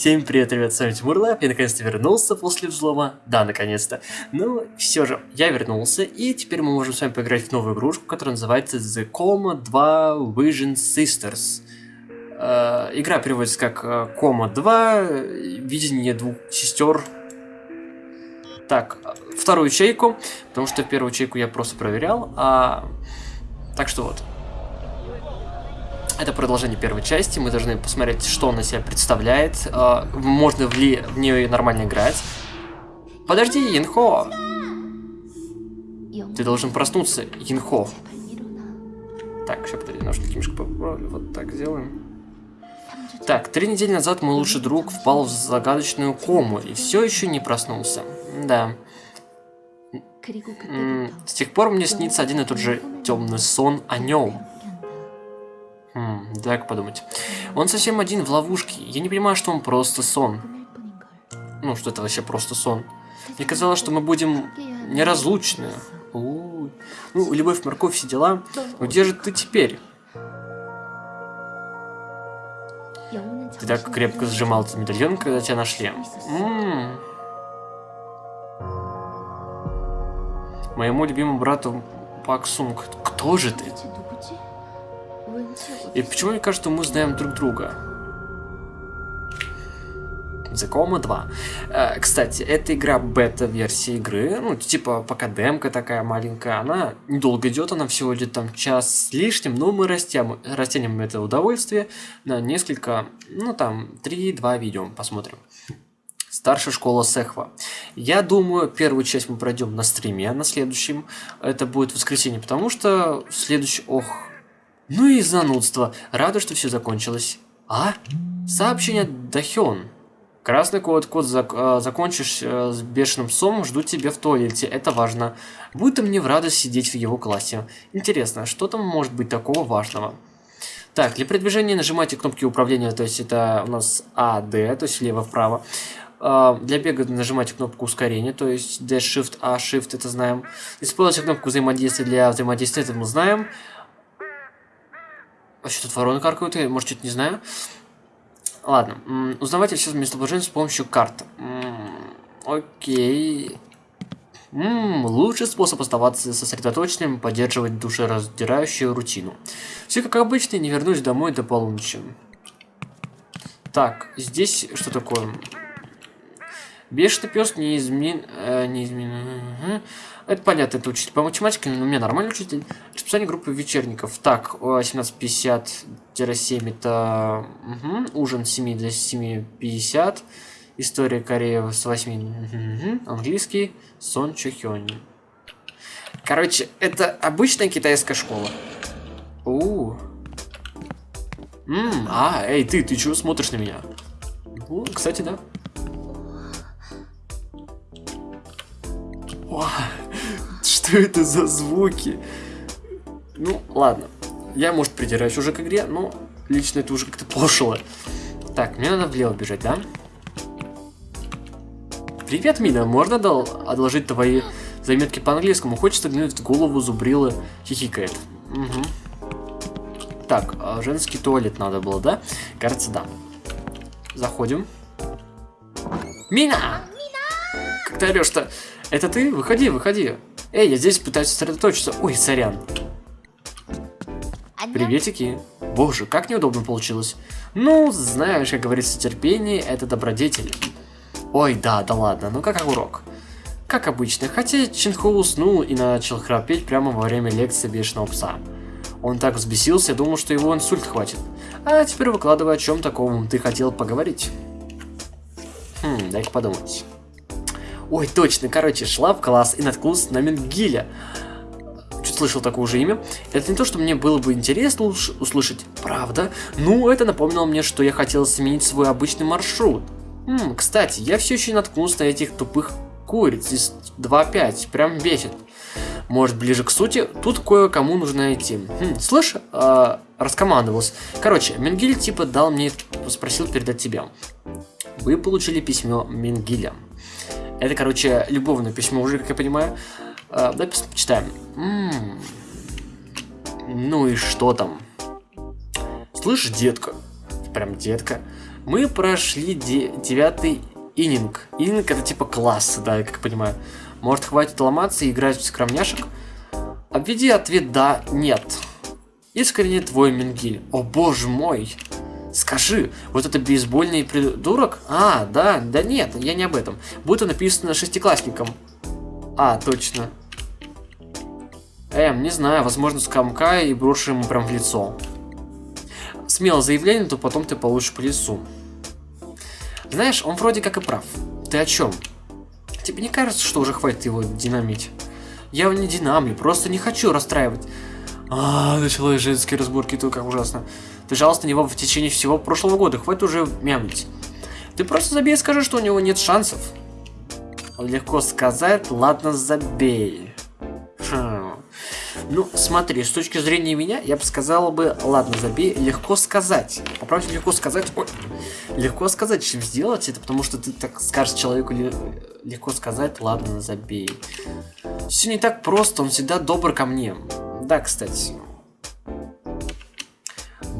Всем привет, ребят, с вами Тимур Лап, я наконец-то вернулся после взлома, да, наконец-то, но все же, я вернулся, и теперь мы можем с вами поиграть в новую игрушку, которая называется The Coma 2 Vision Sisters. Э, игра переводится как э, 2, видение двух сестер. Так, вторую ячейку, потому что первую ячейку я просто проверял, а... Так что вот. Это продолжение первой части, мы должны посмотреть, что он из себя представляет, э, можно ли в нее нормально играть. Подожди, Инхо! Ты должен проснуться, Инхо. Так, сейчас подожди, немножко немножко поправлю, вот так сделаем. Так, три недели назад мой лучший друг впал в загадочную кому и все еще не проснулся. Да. С тех пор мне снится один и тот же темный сон о нем. Так подумать. Он совсем один в ловушке. Я не понимаю, что он просто сон. Ну, что это вообще просто сон. Мне казалось, что мы будем неразлучны. У -у -у. Ну, любовь, морковь, все дела. Но где же ты теперь? Ты так крепко сжимал этот медальон, когда тебя нашли. М -м. Моему любимому брату Паксунг. Кто же ты? И почему мне кажется, мы знаем друг друга? Coma 2. Э, кстати, эта игра бета-версия игры, ну, типа, пока демка такая маленькая, она недолго идет, она всего идет там час с лишним, но мы растем, растянем это удовольствие на несколько, ну, там, 3-2 видео посмотрим. Старшая школа Сехва. Я думаю, первую часть мы пройдем на стриме, на следующем. Это будет воскресенье, потому что следующий... Ох, ну и занудство. Рада, что все закончилось. А? Сообщение Дахён. Красный код, код зак э, закончишь э, с бешеным псом, жду тебя в туалете, это важно. Будет мне в радость сидеть в его классе. Интересно, что там может быть такого важного? Так, для передвижения нажимайте кнопки управления, то есть это у нас А, Д, то есть влево-вправо. Э, для бега нажимайте кнопку ускорения, то есть D, Shift, A, Shift, это знаем. Используйте кнопку взаимодействия для взаимодействия, это мы знаем. А что тут вороны каркают? Я, может, что-то не знаю. Ладно. Узнавайте все местоположение с помощью карт. Окей. Ммм, лучший способ оставаться сосредоточенным, поддерживать душераздирающую рутину. Все как обычно, не вернусь домой до полуночи. Так, здесь что такое? Бешеный пес не измен... Э, не измен... Это понятно, это учитель по математике, но у меня нормальный учитель. Расписание группы вечерников. Так, 17.50-7 это угу. ужин с 7 до 7.50. История Кореи с 8. Угу. Английский. Сон Чухёнь. Короче, это обычная китайская школа. У. Ммм, а, эй, ты, ты чего смотришь на меня? Ну, кстати, да. Вау. Что это за звуки? Ну, ладно. Я, может, придираюсь уже к игре, но лично это уже как-то пошло. Так, мне надо влево бежать, да? Привет, Мина, можно дал одолжить твои заметки по английскому? Хочется глянуть в голову зубрилы хихикает. Угу. Так, а женский туалет надо было, да? Кажется, да. Заходим. Мина! Как ты орешь-то? Это ты? Выходи, выходи. Эй, я здесь пытаюсь сосредоточиться. Ой, сорян. Приветики. Боже, как неудобно получилось. Ну, знаешь, как говорится, терпение – это добродетель. Ой, да, да ладно, ну как урок. Как обычно, хотя Чинхо уснул и начал храпеть прямо во время лекции бешеного пса. Он так взбесился, думал, что его инсульт хватит. А теперь выкладывай, о чем таком ты хотел поговорить. Хм, дай-ка подумать. Ой, точно, короче, шла в класс и наткнулась на Менгиля. Чуть слышал такое же имя. Это не то, что мне было бы интересно услышать, правда? Ну, это напомнило мне, что я хотел сменить свой обычный маршрут. Хм, кстати, я все еще наткнулся на этих тупых куриц из 2.5, прям бесит. Может, ближе к сути, тут кое-кому нужно найти. Хм, слышь, э, раскомандовался. Короче, Менгиль типа дал мне, спросил передать тебе. Вы получили письмо Менгиля. Это, короче, любовное письмо уже, как я понимаю. А, давай почитаем. М -м -м. Ну и что там? Слышь, детка, прям детка, Мы прошли девятый ининг. Ининг это типа класс, да, я как понимаю. Может хватит ломаться и играть в скромняшек? Обведи ответ «да», «нет». Искренне твой Мингиль. О боже мой. Скажи, вот это бейсбольный придурок? А, да, да нет, я не об этом. Будто написано шестиклассником. А, точно. Эм, не знаю, возможно, скамка и брошу ему прям в лицо. Смело заявление, то потом ты получишь по лицу. Знаешь, он вроде как и прав. Ты о чем? Тебе не кажется, что уже хватит его динамить? Я не динамлю, просто не хочу расстраивать. А, началась женские разборки, то как ужасно. Ты жаловался на него в течение всего прошлого года, хватит уже мямлить. Ты просто забей и скажи, что у него нет шансов. Легко сказать, ладно, забей. Хм. Ну, смотри, с точки зрения меня, я бы сказала бы, ладно, забей, легко сказать. Поправьте, легко сказать, ой, легко сказать, чем сделать это, потому что ты так скажешь человеку легко сказать, ладно, забей. Все не так просто, он всегда добр ко мне. Да, кстати.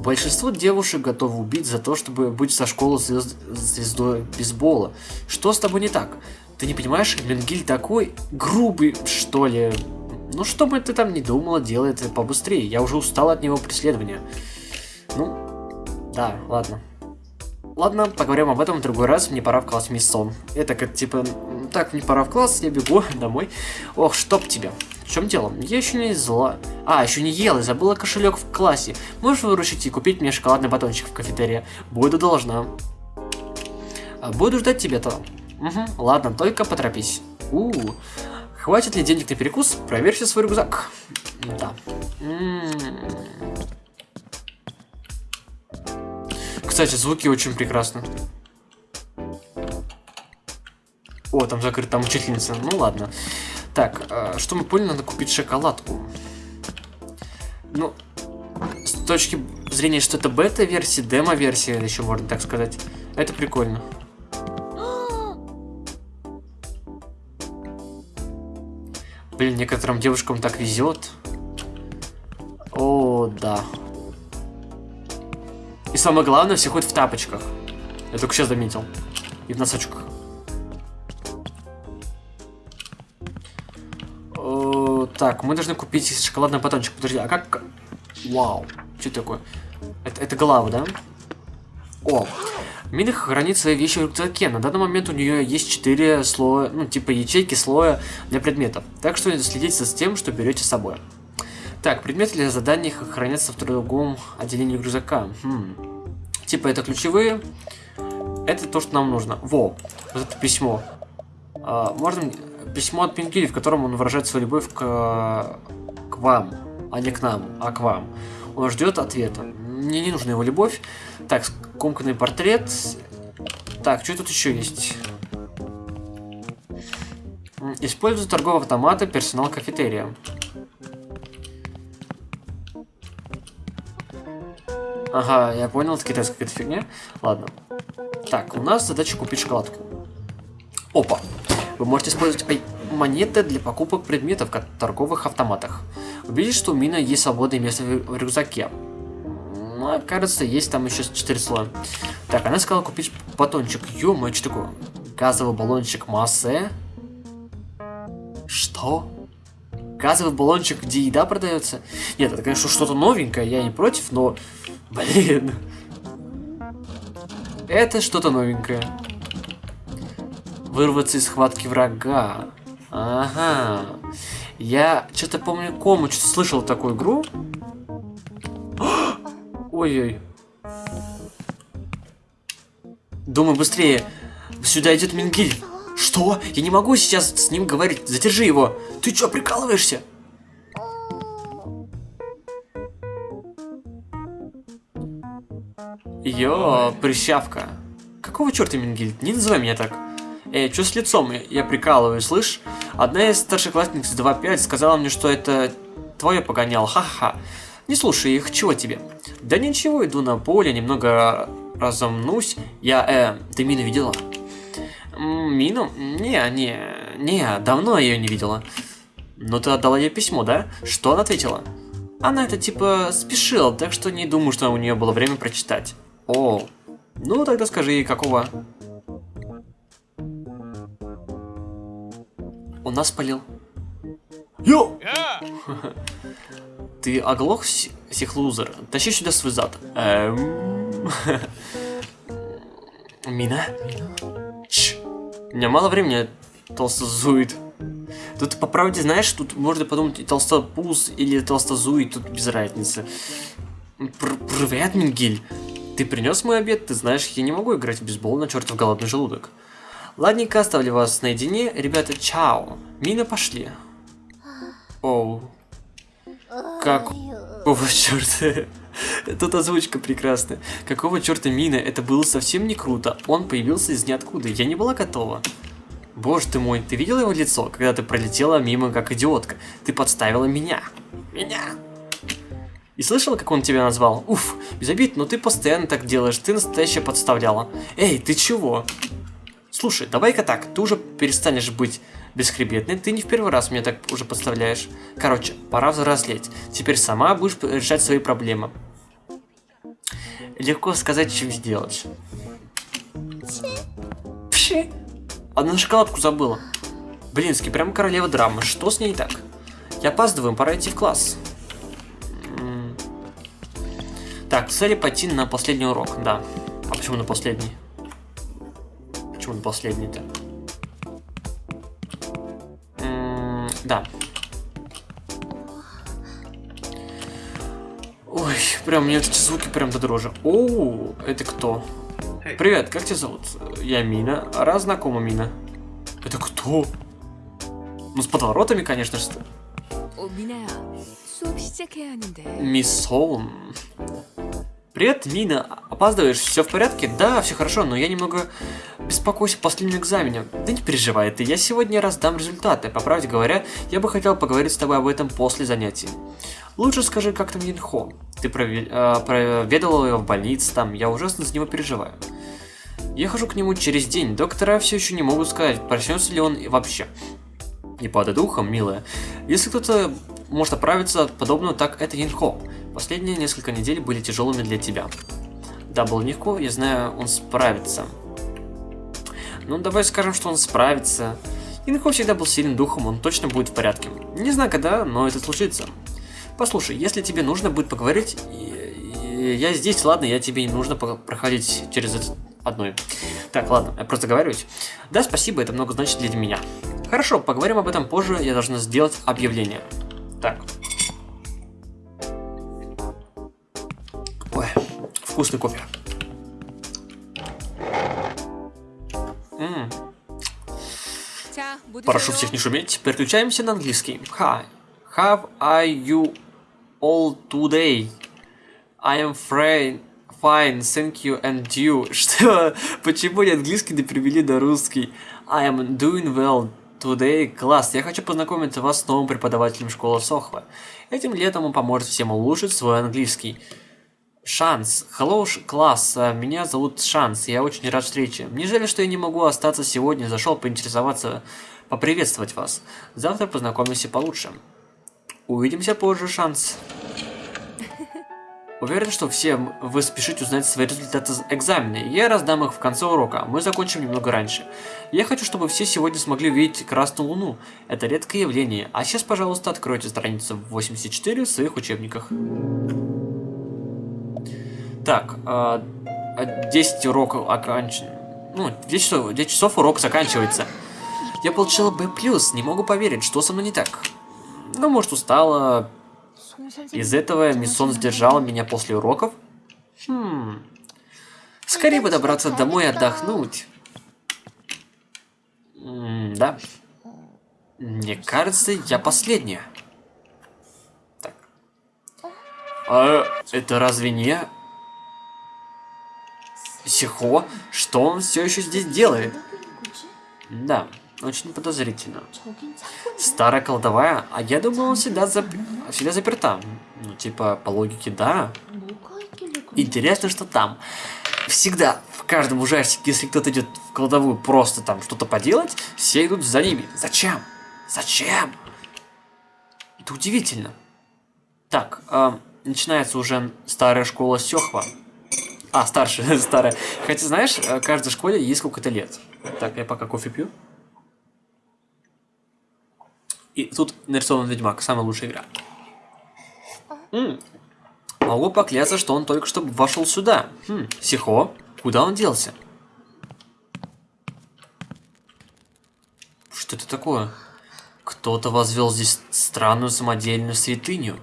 Большинство девушек готовы убить за то, чтобы быть со школы звезд... звездой бейсбола. Что с тобой не так? Ты не понимаешь, Менгиль такой грубый, что ли? Ну, что бы ты там ни думала, делай это побыстрее. Я уже устал от него преследования. Ну, да, ладно. Ладно, поговорим об этом в другой раз, мне пора в класс мисс Сон. Это как типа, так, мне пора в класс, я бегу домой. Ох, чтоб тебя. Чем дело? Я еще не зла. А, еще не ела забыла кошелек в классе. Можешь выручить и купить мне шоколадный батончик в кафетерии? Буду должна. А, буду ждать тебя-то. Угу, ладно, только поторопись. У, -у, -у. Хватит ли денег на перекус? Проверьте свой рюкзак. Да. Кстати, звуки очень прекрасны. О, там закрыта там учительница. Ну ладно. Так, э, что мы поняли, надо купить шоколадку. Ну, с точки зрения, что это бета-версия, демо-версия, еще можно так сказать, это прикольно. Блин, некоторым девушкам так везет. О, да. И самое главное, все ходят в тапочках. Я только сейчас заметил. И в носочках. Так, мы должны купить шоколадный батончик. Подожди, а как... Вау. Что такое? Это, это голова, да? О, Минах хранит свои вещи в рюкзаке. На данный момент у нее есть 4 слоя, ну, типа ячейки слоя для предметов. Так что следите за тем, что берете с собой. Так, предметы для заданий хранятся в другом отделении рюкзака. Хм. Типа это ключевые. Это то, что нам нужно. Во, вот это письмо. А, можно письмо от Пингили, в котором он выражает свою любовь к, к вам, а не к нам, а к вам. Он ждет ответа. Мне не нужна его любовь. Так, скомканный портрет. Так, что тут еще есть? Используют торговые автоматы персонал кафетерия. Ага, я понял, это китайская какая-то фигня. Ладно. Так, у нас задача купить шоколадку. Опа. Вы можете использовать монеты для покупок предметов в торговых автоматах. Убедитесь, что у Мина есть свободное место в рюкзаке. Ну, кажется, есть там еще 4 слоя. Так, она сказала купить батончик. Ё-моё, что такое? Газовый баллончик массы. Что? Газовый баллончик, где еда продается? Нет, это, конечно, что-то новенькое, я не против, но Блин. Это что-то новенькое. Вырваться из схватки врага. Ага. Я что-то помню, кому что-то слышал такую игру. Ой-ой. Думай быстрее. Сюда идет Мингиль. Что? Я не могу сейчас с ним говорить. Задержи его. Ты что, прикалываешься? Йо, прыщавка. Какого черта, Мингильд? Не называй меня так. Эй, что с лицом? Я прикалываю, слышь? Одна из старшеклассниц 2.5 сказала мне, что это твое погонял. Ха-ха. Не слушай их, чего тебе? Да ничего, иду на поле, немного разомнусь. Я, э, ты Мину видела? Мину? Не, не, не, давно я ее не видела. Но ты отдала ей письмо, да? Что она ответила? Она это типа спешила, так что не думаю, что у нее было время прочитать. О, Ну, тогда скажи, какого? Он нас спалил. Йо! Ты оглох, сихлузер? Тащи сюда свой зад. Эм... Мина? Ч. У меня мало времени толстозует. Тут, по правде, знаешь, тут можно подумать и толстопуз или толстозуит, тут без разницы. Пр Привет, Мингиль. Ты принес мой обед? Ты знаешь, я не могу играть в бейсбол на чертов голодный желудок. Ладненько, оставлю вас наедине. Ребята, чао. Мина, пошли. Оу. Какого черта? Тут озвучка прекрасная. Какого черта Мина? Это было совсем не круто. Он появился из ниоткуда. Я не была готова. Боже ты мой, ты видела его лицо, когда ты пролетела мимо как идиотка? Ты подставила меня. Меня. И слышала, как он тебя назвал? Уф, без обид, но ты постоянно так делаешь, ты настоящая подставляла. Эй, ты чего? Слушай, давай-ка так, ты уже перестанешь быть бесхребетной, ты не в первый раз меня так уже подставляешь. Короче, пора взрослеть. Теперь сама будешь решать свои проблемы. Легко сказать, чем сделать. Пши. Одну шоколадку забыла. Блинский, прям королева драмы. Что с ней так? Я опаздываю, пора идти в класс. Так, цели пойти на последний урок, да. А почему на последний? Почему на последний-то? Да. Ой, прям мне эти звуки прям до дрожи. Оу, это кто? Привет, как тебя зовут? Я Мина. Раз знакома Мина. Это кто? Ну, с подворотами, конечно же. Мисс Солн. Привет, Мина. Опаздываешь? Все в порядке? Да, все хорошо, но я немного беспокоюсь по последнему экзамене. Да не переживай ты, я сегодня раздам результаты. По правде говоря, я бы хотел поговорить с тобой об этом после занятий. Лучше скажи, как там Юнхо. Ты прове э, его в больнице там, я ужасно за него переживаю. Я хожу к нему через день, доктора все еще не могут сказать, проснется ли он вообще. Не падай духом, милая. Если кто-то может оправиться от подобного, так это Юнхо. Последние несколько недель были тяжелыми для тебя. Да, было легко, я знаю, он справится. Ну, давай скажем, что он справится. Инхо всегда был сильным духом, он точно будет в порядке. Не знаю когда, но это случится. Послушай, если тебе нужно будет поговорить, я здесь, ладно, я тебе не нужно проходить через это одной. Так, ладно, я просто договариваюсь. Да, спасибо, это много значит для меня. Хорошо, поговорим об этом позже, я должна сделать объявление. Так. Вкусный кофе. М -м. Прошу всех не шуметь, переключаемся на английский. Hi, have I you all today? I am fine, fine, thank you and you. Что? Почему не английский не привели на русский? I am doing well today. Класс, я хочу познакомить вас с новым преподавателем школы Сохва. Этим летом он поможет всем улучшить свой английский. Шанс. Hello, класс. Меня зовут Шанс. Я очень рад встрече. Мне жаль, что я не могу остаться сегодня. Зашел поинтересоваться, поприветствовать вас. Завтра познакомимся получше. Увидимся позже, Шанс. Уверен, что все вы спешите узнать свои результаты экзамена. Я раздам их в конце урока. Мы закончим немного раньше. Я хочу, чтобы все сегодня смогли увидеть Красную Луну. Это редкое явление. А сейчас, пожалуйста, откройте страницу 84 в своих учебниках. Так, 10 а, уроков окончен. Ну, 10 часов, 10 часов урок заканчивается. Я получила B+, не могу поверить, что со мной не так. Ну, может, устала, из этого Миссон сдержал меня после уроков? Хм... Скорее бы добраться домой и отдохнуть. М да. Мне кажется, я последняя. Так. А это разве не... Сихо? Что он все еще здесь делает? Да. Очень подозрительно. Старая кладовая? А я думал, он всегда, зап... всегда заперта. Ну, типа, по логике, да. Интересно, что там. Всегда, в каждом ужастике, если кто-то идет в кладовую просто там что-то поделать, все идут за ними. Зачем? Зачем? Это удивительно. Так, э, начинается уже старая школа Сёхва. А, старше, старая. Хотя, знаешь, э, каждой школе есть сколько-то лет. Так, я пока кофе пью. И тут нарисован Ведьмак, самая лучшая игра. М -м. Могу поклясться, что он только что вошел сюда. Хм, Сихо, куда он делся? Что это такое? Кто-то возвел здесь странную самодельную святыню.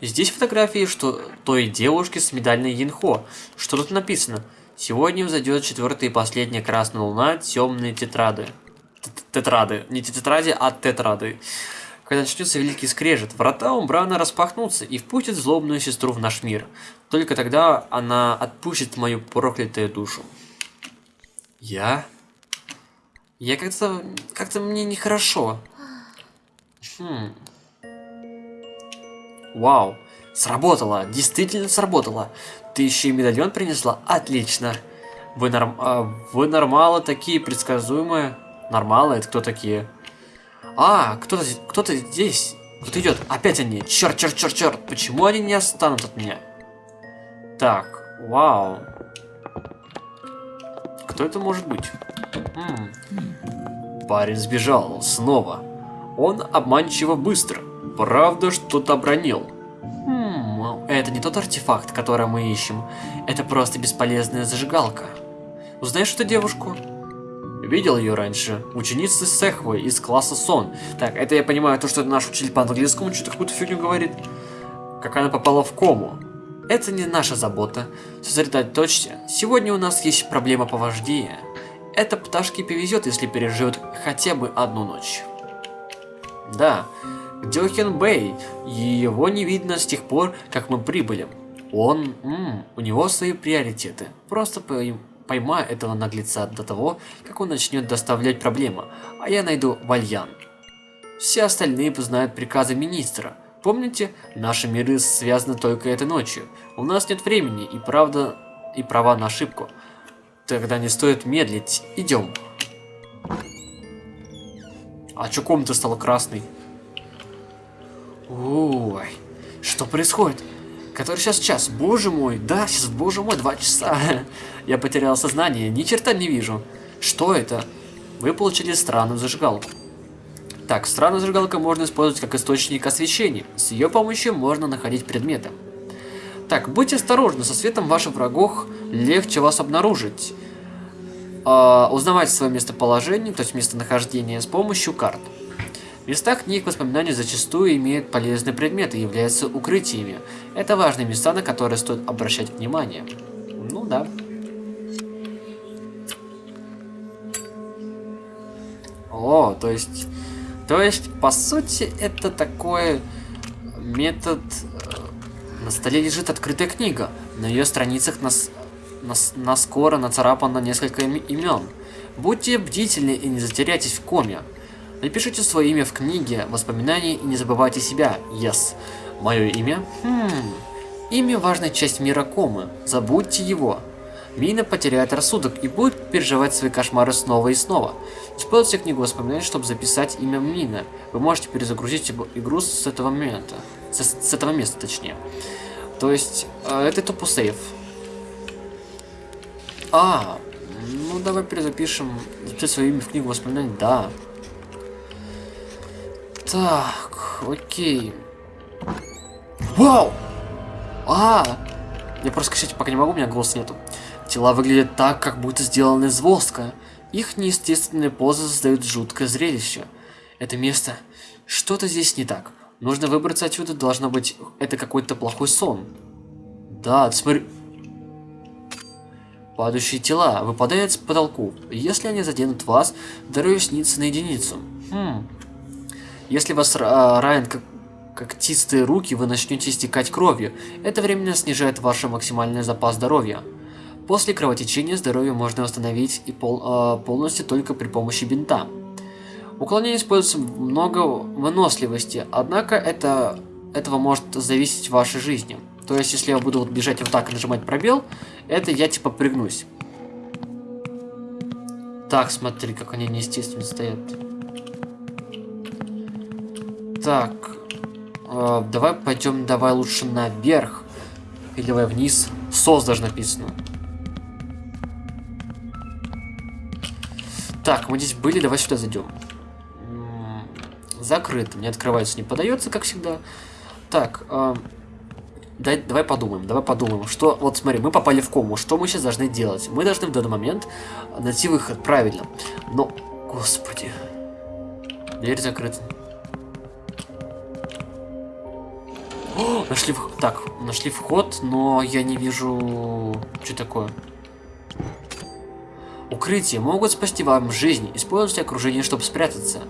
Здесь фотографии что той девушки с медальной Янхо. Что тут написано? Сегодня взойдет четвертая и последняя красная луна, темные тетрады. Тетрады. Не тетрады, а тетрады. Когда начнется великий скрежет, врата Умбрана распахнутся и впустят злобную сестру в наш мир. Только тогда она отпустит мою проклятую душу. Я? Я как-то... Как-то мне нехорошо. Хм. Вау. Сработало. Действительно сработало. Ты еще и медальон принесла? Отлично. Вы, норм... а, вы нормалы такие предсказуемые. Нормалы? Это кто такие? А, кто-то кто, -то, здесь. Кто-то идет. Опять они. Черт, черт, черт, черт. Почему они не останут от меня? Так, вау. Кто это может быть? М -м. Парень сбежал. Снова. Он обманчиво быстро. Правда, что-то обронил. Хм, это не тот артефакт, который мы ищем. Это просто бесполезная зажигалка. Узнаешь эту девушку? Видел ее раньше. Ученица Сехвы из класса Сон. Так, это я понимаю, то, что наш учитель по английскому что-то какую-то фигню говорит. Как она попала в кому. Это не наша забота. Сосредоточься. Сегодня у нас есть проблема повождения. Это пташке повезет, если переживет хотя бы одну ночь. Да, Дёхен Бэй. Его не видно с тех пор, как мы прибыли. Он... М -м, у него свои приоритеты. Просто поймаю этого наглеца до того, как он начнет доставлять проблемы, а я найду Вальян. Все остальные познают приказы министра. Помните, наши миры связаны только этой ночью. У нас нет времени и правда и права на ошибку. Тогда не стоит медлить. Идем. А чё комната стала красной? Ой, что происходит? Который сейчас час? Боже мой, да, сейчас, боже мой, два часа. Я потерял сознание, ни черта не вижу. Что это? Вы получили странную зажигалку. Так, странную зажигалку можно использовать как источник освещения. С ее помощью можно находить предметы. Так, будьте осторожны, со светом ваших врагов легче вас обнаружить. Э, узнавайте свое местоположение, то есть местонахождение, с помощью карт. Места книг воспоминаний зачастую имеют полезные предметы и являются укрытиями. Это важные места, на которые стоит обращать внимание. Ну да. О, то есть... То есть, по сути, это такой метод... Э, на столе лежит открытая книга. На ее страницах нас, нас, наскоро нацарапано несколько имен. Будьте бдительны и не затеряйтесь в коме. Напишите свое имя в книге воспоминаний и не забывайте себя. Yes. Мое имя? Хм. Имя важная часть мира комы. Забудьте его. Мина потеряет рассудок и будет переживать свои кошмары снова и снова. Используйте книгу воспоминаний, чтобы записать имя Мины. Вы можете перезагрузить игру с этого момента. С, с этого места, точнее. То есть, э, это тупо сейф. А, ну давай перезапишем. Записать свое имя в книгу воспоминаний, да. Так, окей. Вау! А! Я просто кричать пока не могу, у меня голоса нету. Тела выглядят так, как будто сделаны из воска. Их неестественные позы создают жуткое зрелище. Это место... Что-то здесь не так. Нужно выбраться отсюда, должно быть... Это какой-то плохой сон. Да, смотри... Падающие тела выпадают с потолку. Если они заденут вас, здоровье снится на единицу. Хм, если вас а, ранят как когтистые руки, вы начнете истекать кровью. Это временно снижает ваш максимальный запас здоровья. После кровотечения здоровье можно восстановить и пол, э, полностью только при помощи бинта. Уклонение используется много выносливости, однако это, этого может зависеть в вашей жизни. То есть, если я буду вот бежать вот так и нажимать пробел, это я типа прыгнусь. Так, смотри, как они неестественно стоят. Так. Э, давай пойдем, давай лучше наверх. Или давай вниз. Сос даже написано. Так, мы здесь были, давай сюда зайдем. Закрыто, не открывается, не подается, как всегда. Так, э, дай, давай подумаем, давай подумаем, что... Вот смотри, мы попали в кому, что мы сейчас должны делать? Мы должны в данный момент найти выход, правильно. Но, господи, дверь закрыта. Нашли вход. Так, нашли вход, но я не вижу... Что такое? Укрытия могут спасти вам жизнь. Используйте окружение, чтобы спрятаться.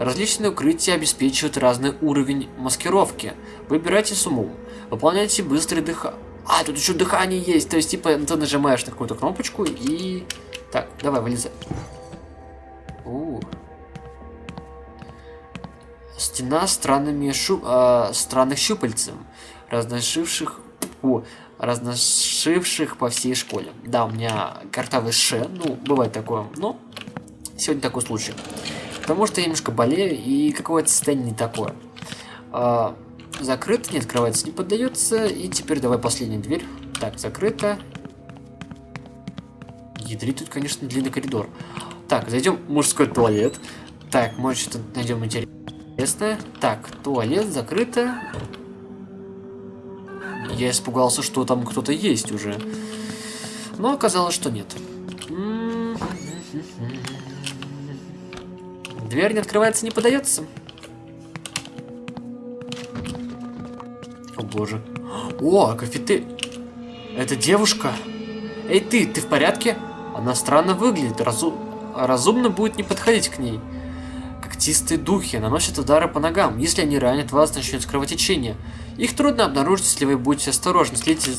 Различные укрытия обеспечивают разный уровень маскировки. Выбирайте с умом. Выполняйте быстрый дыха... А, тут еще дыхание есть. То есть, типа, ты нажимаешь на какую-то кнопочку и... Так, давай, вылезай. -у. Стена странными шу... э, странных щупальцем, разношивших... О, разношивших по всей школе. Да, у меня картавый ше, ну, бывает такое, но сегодня такой случай. Потому что я немножко болею, и какое-то состояние не такое. А, закрыто, не открывается, не поддается. И теперь давай последняя дверь. Так, закрыто. Ядрит тут, конечно, длинный коридор. Так, зайдем в мужской туалет. Так, может, что-то найдем интересное. Интересно. Так, туалет закрыто. Я испугался, что там кто-то есть уже. Но оказалось, что нет. Дверь не открывается, не подается. О боже. О, кафеты. Это девушка. Эй ты, ты в порядке? Она странно выглядит. Разу... Разумно будет не подходить к ней. Когтистые духи наносят удары по ногам. Если они ранят вас, начнется кровотечение. Их трудно обнаружить, если вы будете осторожны. Следите...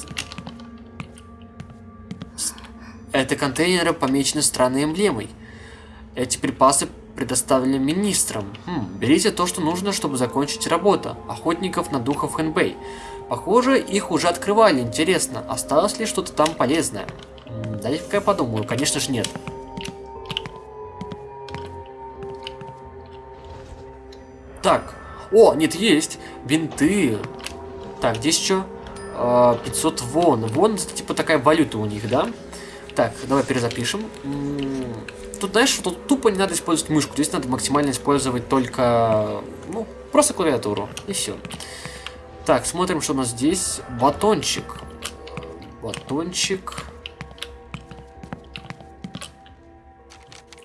Это контейнеры помечены странной эмблемой. Эти припасы предоставлены министрам. Хм, берите то, что нужно, чтобы закончить работу. Охотников на духов Хэнбэй. Похоже, их уже открывали. Интересно, осталось ли что-то там полезное? Дай-ка я подумаю. Конечно же нет. Так. О, нет, есть. Бинты. Так, здесь что? 500 вон. Вон, типа такая валюта у них, да? Так, давай перезапишем. Тут, знаешь, тут тупо не надо использовать мышку. Здесь надо максимально использовать только, ну, просто клавиатуру. И все. Так, смотрим, что у нас здесь. Батончик. Батончик.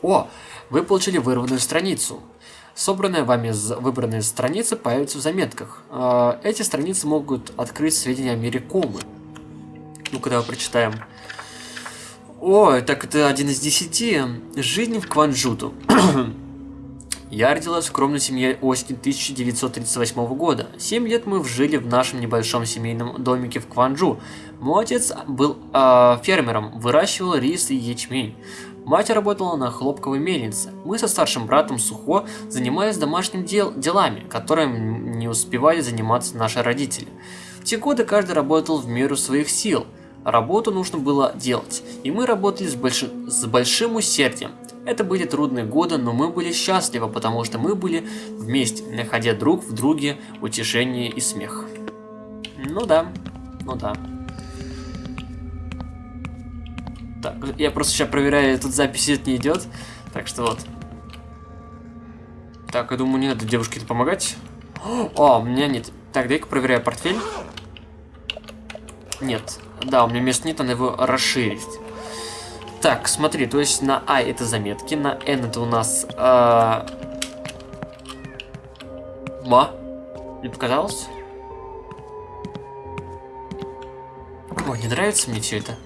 О, вы получили вырванную страницу. Собранные вами выбранные страницы появятся в заметках. А, эти страницы могут открыть сведения о мире комы. Ну, когда мы прочитаем. О, так это один из десяти. Жизнь в Кванджуту. Я родилась в скромной семье осени 1938 года. Семь лет мы жили в нашем небольшом семейном домике в Кванджу. Мой отец был э, фермером, выращивал рис и ячмень. Мать работала на хлопковой мельнице. Мы со старшим братом Сухо занимались домашними дел делами, которыми не успевали заниматься наши родители. В те годы каждый работал в меру своих сил. Работу нужно было делать, и мы работали с, больш... с большим усердием. Это были трудные годы, но мы были счастливы, потому что мы были вместе, находя друг в друге утешение и смех. Ну да, ну да. Так, я просто сейчас проверяю, тут запись не идет. Так что вот. Так, я думаю, не надо девушке помогать. О, у меня нет. Так, дай-ка проверяю портфель. Нет. Да, у меня места нет, надо его расширить. Так, смотри, то есть на А это заметки, на N это у нас... Э... Ма? Не показалось? Ой, не нравится мне все это.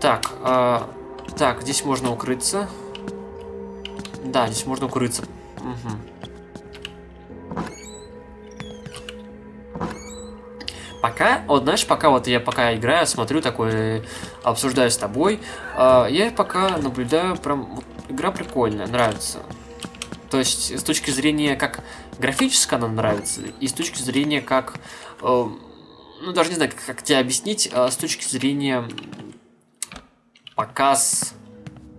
Так, э, так, здесь можно укрыться. Да, здесь можно укрыться. Угу. Пока, вот знаешь, пока вот я пока играю, смотрю такой, обсуждаю с тобой, э, я пока наблюдаю, прям, вот, игра прикольная, нравится. То есть, с точки зрения, как графически она нравится, и с точки зрения, как, э, ну, даже не знаю, как, как тебе объяснить, э, с точки зрения показ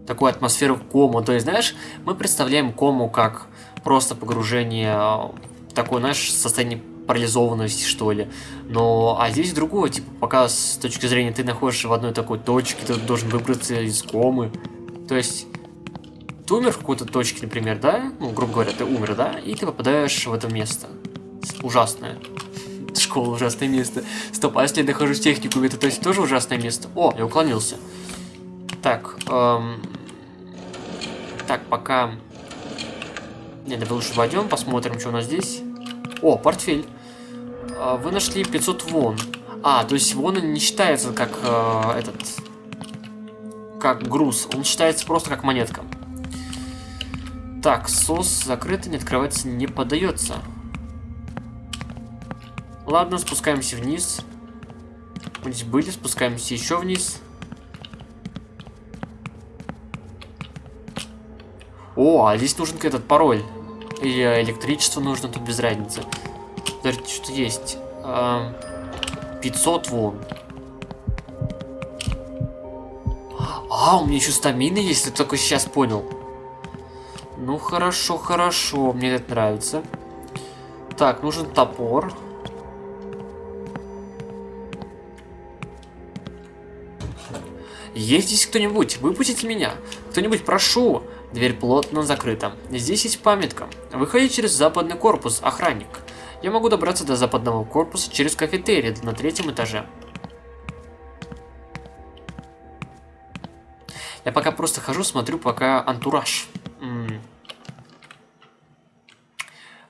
такой атмосферы в кому. То есть, знаешь, мы представляем кому как просто погружение в такое, знаешь, состояние парализованности, что ли. Но, а здесь другое, типа, показ с точки зрения ты находишься в одной такой точке, ты должен выбраться из комы. То есть, ты умер в какой-то точке, например, да? Ну, грубо говоря, ты умер, да? И ты попадаешь в это место. Ужасное. Школа ужасное место. Стоп, а если я нахожусь в техникуме, это то есть тоже ужасное место? О, я уклонился. Так, эм... Так, пока... Не, давай лучше войдем, посмотрим, что у нас здесь. О, портфель. А, вы нашли 500 вон. А, то есть вон не считается как э, этот... Как груз. Он считается просто как монетка. Так, сос закрытый, не открывается, не подается. Ладно, спускаемся вниз. Мы здесь были, спускаемся еще вниз. О, а здесь нужен этот пароль. Или электричество нужно, тут без разницы. Подождите, что есть. 500 вон. А, у меня еще стамины есть, ты только сейчас понял. Ну, хорошо, хорошо, мне это нравится. Так, нужен топор. Есть здесь кто-нибудь? Выпустите меня. Кто-нибудь, прошу. Дверь плотно закрыта. Здесь есть памятка. Выходи через западный корпус, охранник. Я могу добраться до западного корпуса через кафетерий на третьем этаже. Я пока просто хожу, смотрю пока антураж. М -м.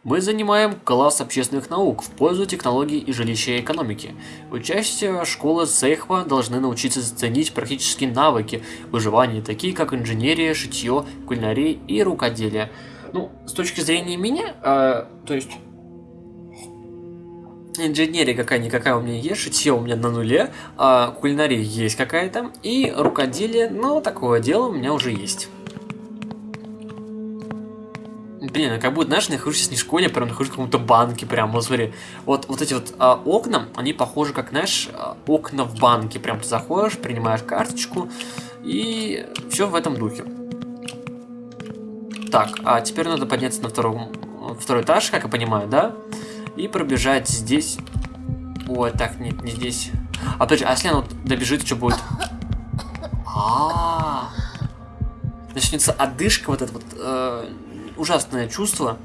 Мы занимаем класс общественных наук в пользу технологий и жилища экономики. Учащиеся школы Сейхва должны научиться ценить практические навыки выживания, такие как инженерия, шитье, кулинария и рукоделие. Ну, с точки зрения меня, э, то есть инженерия какая-никакая у меня есть, шитье у меня на нуле, а кулинария есть какая-то, и рукоделие, ну, такое дело у меня уже есть. Блин, а как будто, знаешь, нахожусь не в школе, прям нахожусь в каком-то банке, прям, вот смотри. Вот, вот эти вот а, окна, они похожи, как, знаешь, а, окна в банке. Прям ты заходишь, принимаешь карточку, и все в этом духе. Так, а теперь надо подняться на втором, второй этаж, как я понимаю, да? И пробежать здесь. Ой, так, нет, не здесь. А подожди, а если она вот добежит, что будет? А, -а, -а. Начнется одышка вот эта вот. Э ужасное чувство.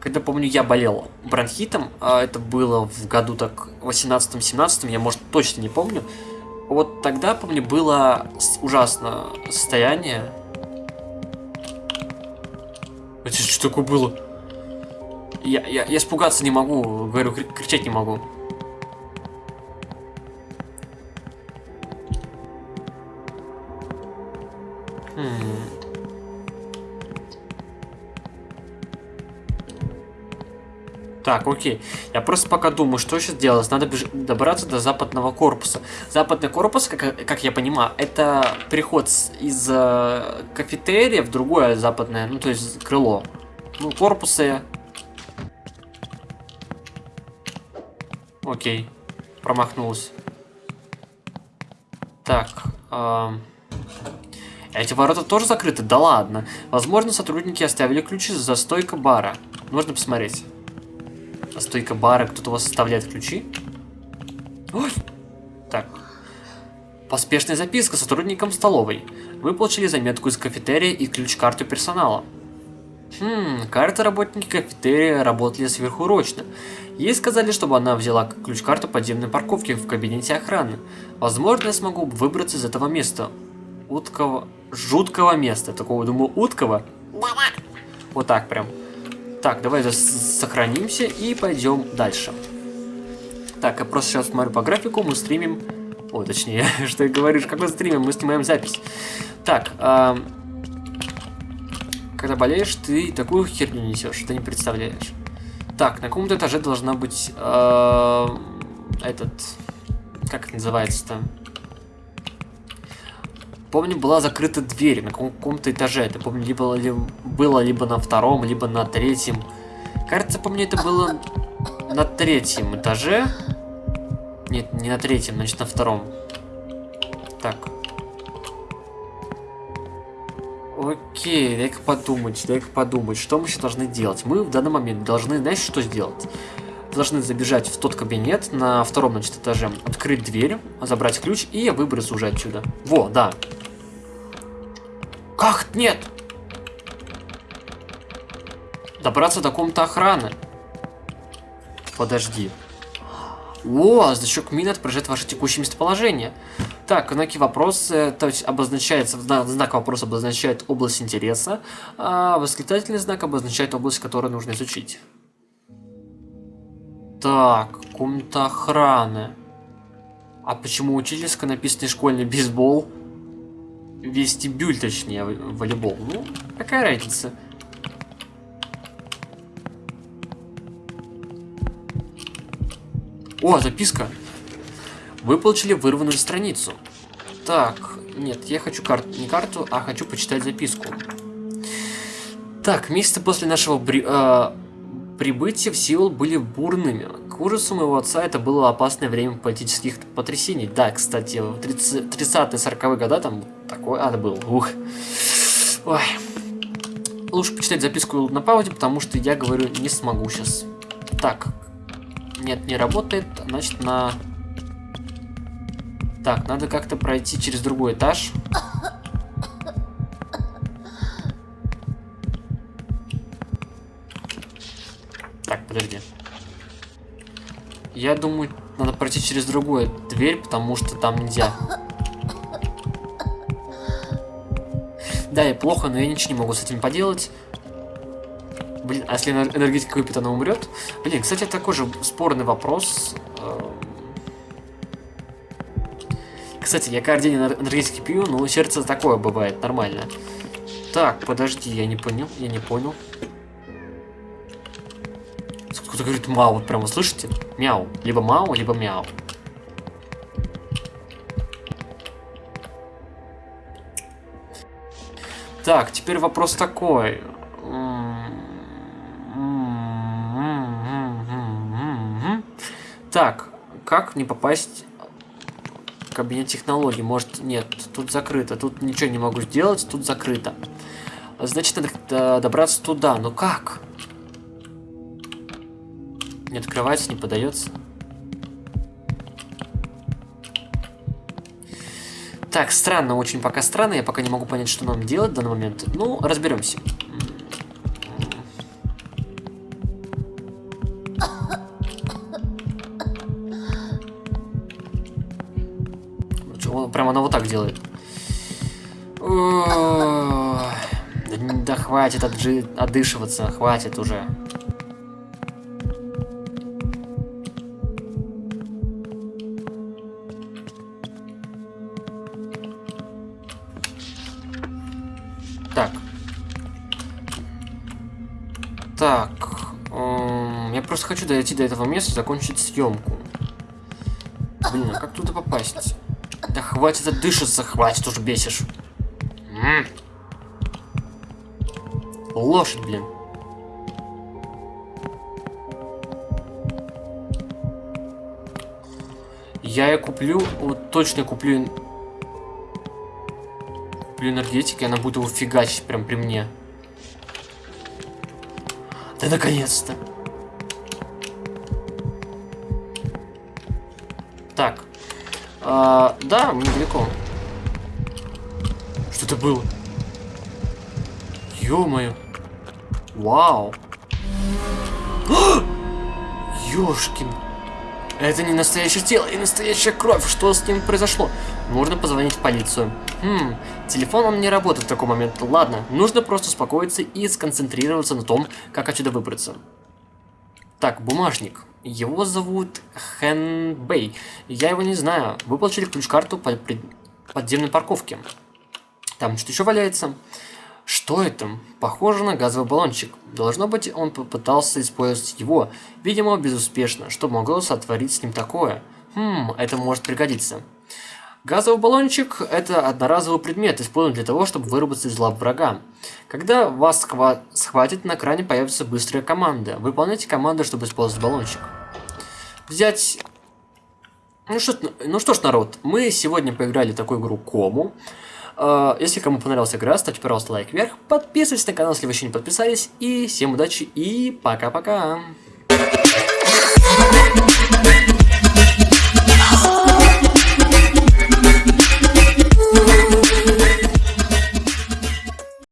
Когда, помню, я болел бронхитом, а это было в году так 18-17, я, может, точно не помню. Вот тогда, помню, было ужасное состояние. Это что такое было? Я, я, я испугаться не могу, говорю, кричать не могу. Так, окей. Я просто пока думаю, что сейчас делать. Надо добраться до западного корпуса. Западный корпус, как, как я понимаю, это переход из э, кафетерия в другое западное, ну то есть крыло. Ну, корпусы... Окей. Промахнулся. Так. Э, эти ворота тоже закрыты? Да ладно. Возможно, сотрудники оставили ключи за стойкой бара. Можно посмотреть. Стойка бара, кто-то у вас оставляет ключи? Ой! Так. Поспешная записка сотрудникам столовой. Вы получили заметку из кафетерия и ключ-карту персонала. Хм, карты работники кафетерия работали сверхурочно. Ей сказали, чтобы она взяла ключ-карту подземной парковки в кабинете охраны. Возможно, я смогу выбраться из этого места. Уткого... Жуткого места. Такого, думаю, уткого. Вот так прям. Так, давай сохранимся и пойдем дальше. Так, я просто сейчас смотрю по графику, мы стримим... О, точнее, что я говорю, как мы стримим, мы снимаем запись. Так, э, когда болеешь, ты такую херню несешь, ты не представляешь. Так, на каком-то этаже должна быть э, этот... Как это называется-то? Помню, была закрыта дверь на каком-то этаже. Это, помню, либо, ли, было либо на втором, либо на третьем. Кажется, помню, это было на третьем этаже. Нет, не на третьем, значит, на втором. Так. Окей, дай-ка подумать, дай-ка подумать, что мы сейчас должны делать. Мы в данный момент должны, знаешь, что сделать? должны забежать в тот кабинет на втором, значит, этаже, открыть дверь, забрать ключ и выбраться уже отсюда. Во, да. Как? Нет! Добраться до комнаты охраны. Подожди. О, значок мин отображает ваше текущее местоположение. Так, знаки вопроса, то есть обозначается, знак вопроса обозначает область интереса, а восклицательный знак обозначает область, которую нужно изучить. Так, комната охраны. А почему учительская написано школьный бейсбол? Вестибюль, точнее, волейбол. Ну, какая разница? О, записка. Вы получили вырванную страницу. Так, нет, я хочу карту, не карту, а хочу почитать записку. Так, месяцы после нашего бри, э, прибытия в Сеул были бурными. К ужасу моего отца это было опасное время политических потрясений. Да, кстати, в 30-40-е годы там такой ад был. Ух. Ой. Лучше почитать записку на паузе, потому что я говорю, не смогу сейчас. Так, нет, не работает. Значит, на... Так, надо как-то пройти через другой этаж. Так, подожди. Я думаю, надо пройти через другую дверь, потому что там нельзя. Да, я плохо, но я ничего не могу с этим поделать. Блин, а если энергетика выпьет, она умрет? Блин, кстати, такой же спорный вопрос. Эм. Кстати, я каждый день энергетики пью, но сердце такое бывает, нормально. Так, подожди, я не понял, я не понял. Кто-то говорит мау, вот прямо слышите? Мяу. Либо мау, либо мяу. Так, теперь вопрос такой. Так, как не попасть в кабинет технологий? Может, нет, тут закрыто. Тут ничего не могу сделать, тут закрыто. Значит, надо добраться туда. Но как? Не открывается, не подается. Так, странно, очень пока странно. Я пока не могу понять, что нам делать в данный момент. Ну, разберемся. Прямо она вот так делает. Да хватит отжи... отдышиваться, хватит уже. Хочу дойти до этого места, закончить съемку. Блин, а как туда попасть? Да хватит отдышаться, хватит уже бесишь. М -м. Лошадь, блин. Я ее куплю, вот точно куплю куплю энергетики, она будет его фигачить прям при мне. Да наконец-то. А, да, недалеко. Что это было? Ё-моё. Вау. Ёшкин. Это не настоящее тело и настоящая кровь. Что с ним произошло? Нужно позвонить в полицию. Хм, телефон он не работает в такой момент. Ладно, нужно просто успокоиться и сконцентрироваться на том, как отсюда выбраться. Так, бумажник. Его зовут Хэн Бэй. Я его не знаю. Вы получили ключ-карту по подземной парковке. Там что еще валяется? Что это? Похоже на газовый баллончик. Должно быть, он попытался использовать его, видимо, безуспешно. Что могло сотворить с ним такое? Хм, это может пригодиться. Газовый баллончик – это одноразовый предмет, используемый для того, чтобы вырваться из лап врага. Когда вас схва схватит, на экране появится быстрая команда. Выполняйте команду, чтобы использовать баллончик. Взять... Ну что, ну что ж, народ, мы сегодня поиграли в такую игру Кому. Uh, если кому понравилась игра, ставьте, пожалуйста, лайк вверх, подписывайтесь на канал, если вы еще не подписались, и всем удачи и пока-пока!